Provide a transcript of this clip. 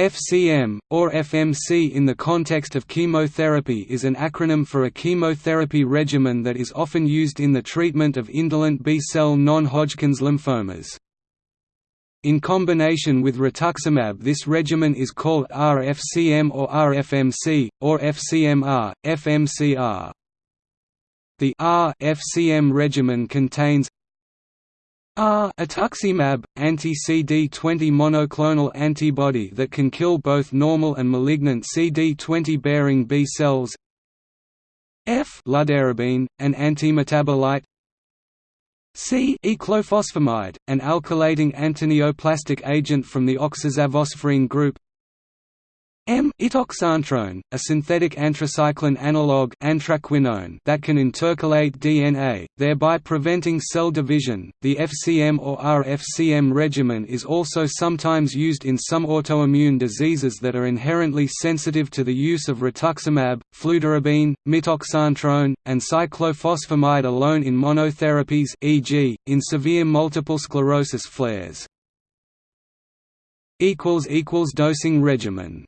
FCM, or FMC in the context of chemotherapy is an acronym for a chemotherapy regimen that is often used in the treatment of indolent B-cell non-Hodgkin's lymphomas. In combination with rituximab this regimen is called RFCM or RFMC, or FCMR, FMCR. The R-FCM regimen contains R rituximab, anti-CD20 monoclonal antibody that can kill both normal and malignant CD20-bearing B cells. F fludarabine, an antimetabolite. C cyclophosphamide, an alkylating antineoplastic agent from the oxazaphosphorine group M itoxantrone, a synthetic anthracycline analog anthraquinone that can intercalate DNA, thereby preventing cell division. The FCM or RFCM regimen is also sometimes used in some autoimmune diseases that are inherently sensitive to the use of rituximab, fludarabine, mitoxantrone, and cyclophosphamide alone in monotherapies e.g., in severe multiple sclerosis flares. equals equals Dosing regimen